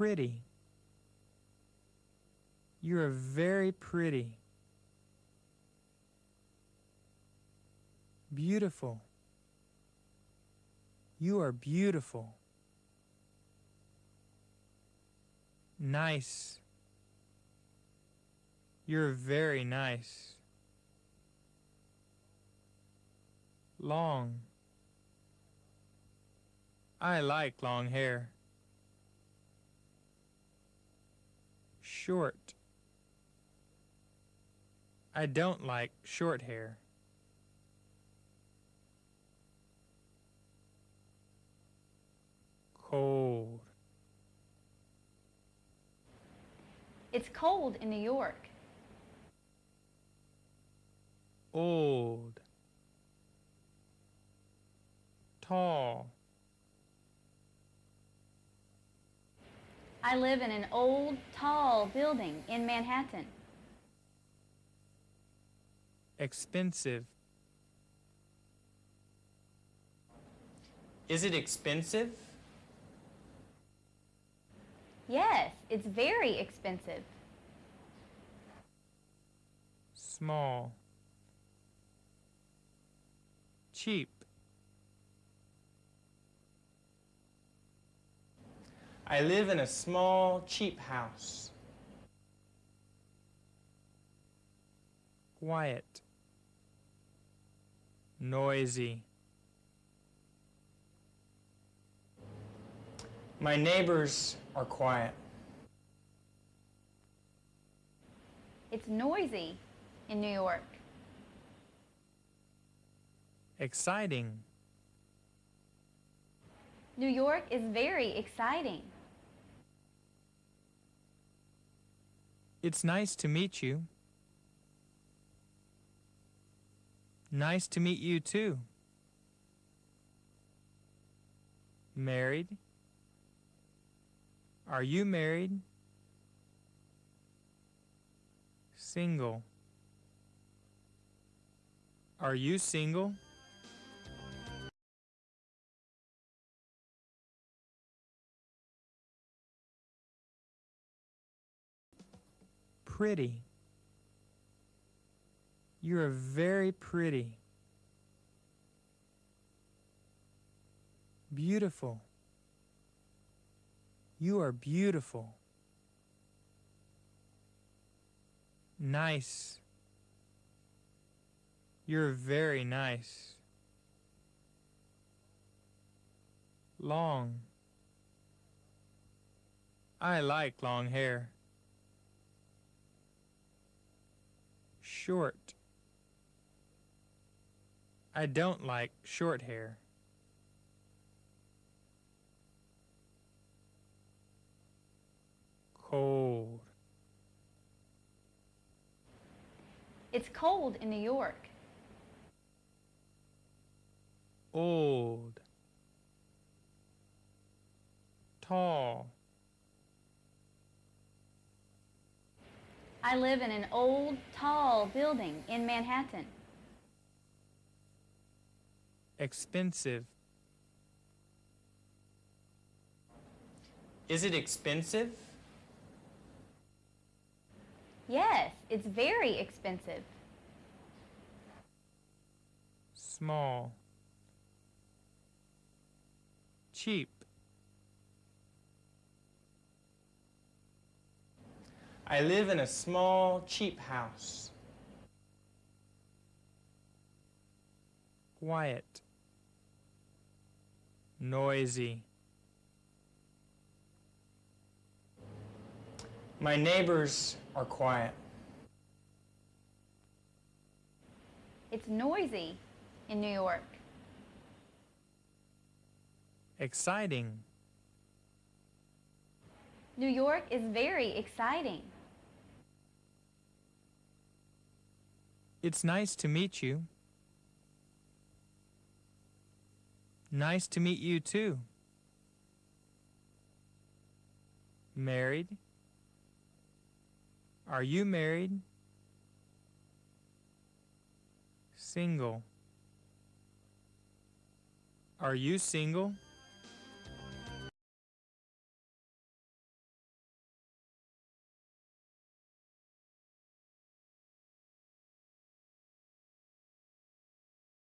Pretty. You are very pretty. Beautiful. You are beautiful. Nice. You're very nice. Long. I like long hair. Short. I don't like short hair. Cold. It's cold in New York. Old. Tall. I live in an old, tall building in Manhattan. Expensive. Is it expensive? Yes, it's very expensive. Small. Cheap. I live in a small, cheap house. Quiet. Noisy. My neighbors are quiet. It's noisy in New York. Exciting. New York is very exciting. It's nice to meet you. Nice to meet you too. Married? Are you married? Single. Are you single? Pretty. You are very pretty. Beautiful. You are beautiful. Nice. You're very nice. Long. I like long hair. Short. I don't like short hair. Cold. It's cold in New York. Old. Tall. I live in an old, tall building in Manhattan. Expensive. Is it expensive? Yes, it's very expensive. Small. Cheap. I live in a small, cheap house. Quiet. Noisy. My neighbors are quiet. It's noisy in New York. Exciting. New York is very exciting. It's nice to meet you. Nice to meet you too. Married? Are you married? Single. Are you single?